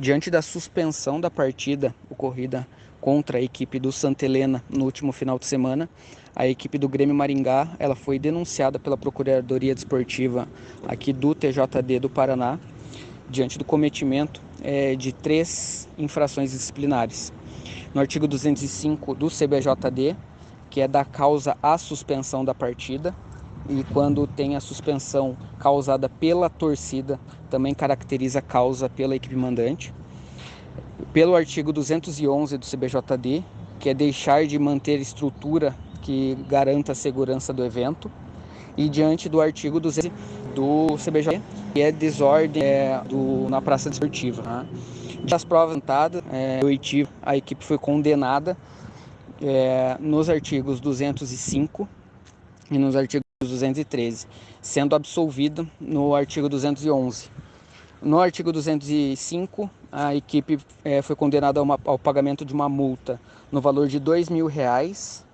Diante da suspensão da partida ocorrida contra a equipe do Santa Helena no último final de semana, a equipe do Grêmio Maringá ela foi denunciada pela Procuradoria Desportiva aqui do TJD do Paraná diante do cometimento é, de três infrações disciplinares. No artigo 205 do CBJD, que é da causa à suspensão da partida, e quando tem a suspensão causada pela torcida, também caracteriza a causa pela equipe mandante. Pelo artigo 211 do CBJD, que é deixar de manter estrutura que garanta a segurança do evento, e diante do artigo 200 do CBJD, que é desordem é, do, na praça desportiva. Né? Das provas tentadas, é, a equipe foi condenada é, nos artigos 205 e nos artigos 213, sendo absolvida no artigo 211. No artigo 205, a equipe é, foi condenada uma, ao pagamento de uma multa no valor de mil reais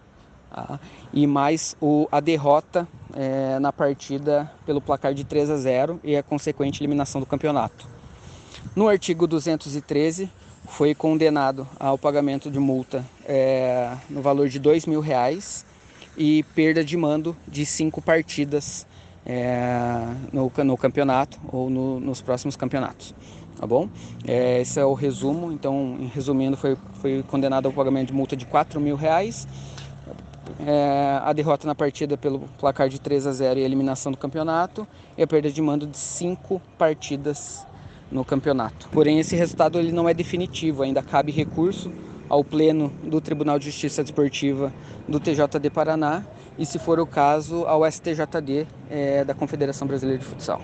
tá? e mais o, a derrota é, na partida pelo placar de 3 a 0 e a consequente eliminação do campeonato. No artigo 213, foi condenado ao pagamento de multa é, no valor de mil reais e perda de mando de cinco partidas é, no, no, campeonato ou no, nos próximos campeonatos. Tá bom? É, esse é o resumo. Então, resumindo, foi, foi condenado ao pagamento de multa de 4 mil reais, é, a derrota na partida pelo placar de 3 a 0 e a eliminação do campeonato, e a perda de mando de cinco partidas no campeonato. Porém, esse resultado ele não é definitivo, ainda cabe recurso ao Pleno do Tribunal de Justiça Desportiva do TJD Paraná e, se for o caso, ao STJD é, da Confederação Brasileira de Futsal.